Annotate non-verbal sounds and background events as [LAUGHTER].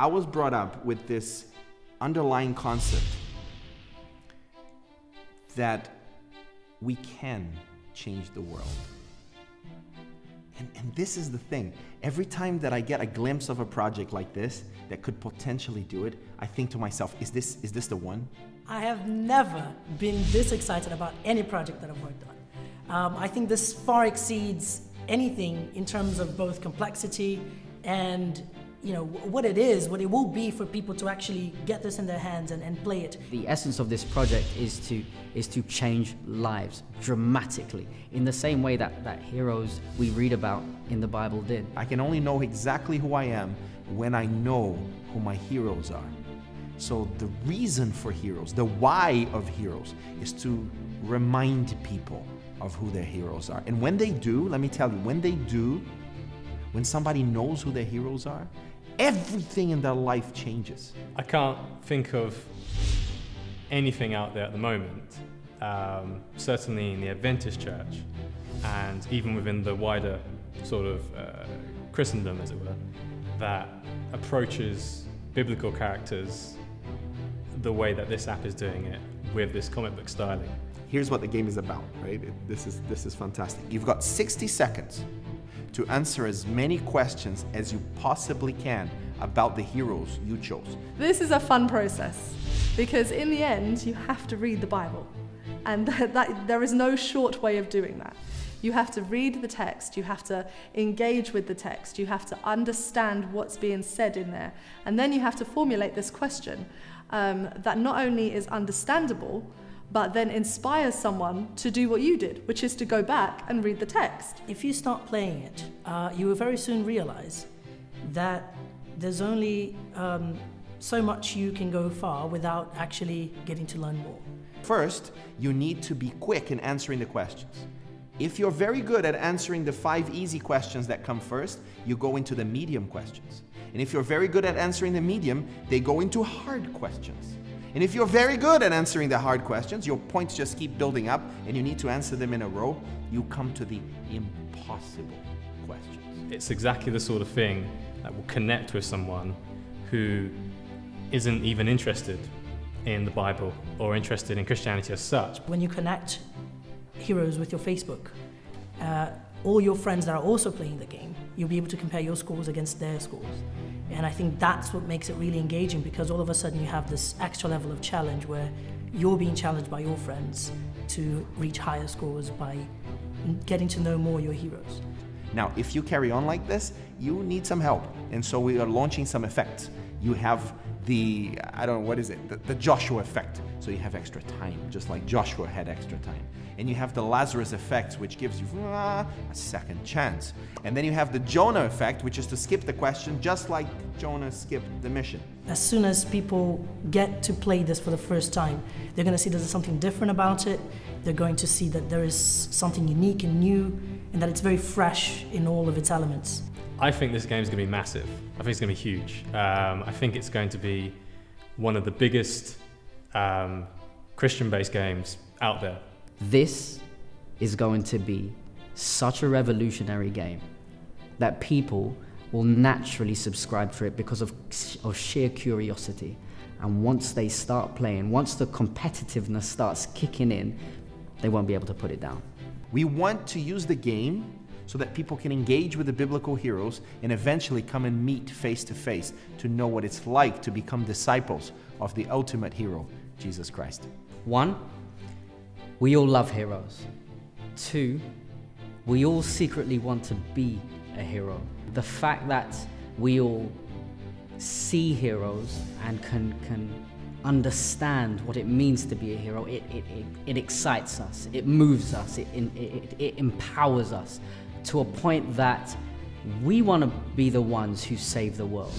I was brought up with this underlying concept that we can change the world. And, and this is the thing. Every time that I get a glimpse of a project like this that could potentially do it, I think to myself, is this, is this the one? I have never been this excited about any project that I've worked on. Um, I think this far exceeds anything in terms of both complexity and you know what it is, what it will be for people to actually get this in their hands and, and play it. The essence of this project is to is to change lives dramatically in the same way that, that heroes we read about in the Bible did. I can only know exactly who I am when I know who my heroes are. So the reason for heroes, the why of heroes, is to remind people of who their heroes are. And when they do, let me tell you, when they do, when somebody knows who their heroes are, everything in their life changes. I can't think of anything out there at the moment, um, certainly in the Adventist church, and even within the wider sort of uh, Christendom, as it were, that approaches biblical characters the way that this app is doing it with this comic book styling. Here's what the game is about, right? This is, this is fantastic. You've got 60 seconds to answer as many questions as you possibly can about the heroes you chose. This is a fun process because in the end you have to read the Bible and [LAUGHS] that, that, there is no short way of doing that. You have to read the text, you have to engage with the text, you have to understand what's being said in there, and then you have to formulate this question um, that not only is understandable, but then inspires someone to do what you did, which is to go back and read the text. If you start playing it, uh, you will very soon realize that there's only um, so much you can go far without actually getting to learn more. First, you need to be quick in answering the questions. If you're very good at answering the five easy questions that come first, you go into the medium questions. And if you're very good at answering the medium, they go into hard questions. And if you're very good at answering the hard questions, your points just keep building up and you need to answer them in a row, you come to the impossible questions. It's exactly the sort of thing that will connect with someone who isn't even interested in the Bible or interested in Christianity as such. When you connect heroes with your Facebook, uh, all your friends that are also playing the game, you'll be able to compare your scores against their scores. And I think that's what makes it really engaging because all of a sudden you have this extra level of challenge where you're being challenged by your friends to reach higher scores by getting to know more your heroes. Now, if you carry on like this, you need some help. And so we are launching some effects. You have the, I don't know, what is it? The, the, Joshua effect. So you have extra time, just like Joshua had extra time. And you have the Lazarus effect, which gives you ah, a second chance. And then you have the Jonah effect, which is to skip the question, just like Jonah skipped the mission. As soon as people get to play this for the first time, they're going to see there's something different about it. They're going to see that there is something unique and new, and that it's very fresh in all of its elements. I think this game is going to be massive. I think it's going to be huge. Um, I think it's going to be one of the biggest um, Christian-based games out there. This is going to be such a revolutionary game that people will naturally subscribe for it because of, of sheer curiosity. And once they start playing, once the competitiveness starts kicking in, they won't be able to put it down. We want to use the game so that people can engage with the biblical heroes and eventually come and meet face to face to know what it's like to become disciples of the ultimate hero, Jesus Christ. One, we all love heroes. Two, we all secretly want to be a hero. The fact that we all see heroes and can, can understand what it means to be a hero, it, it, it, it excites us, it moves us, it, it, it empowers us to a point that we want to be the ones who save the world.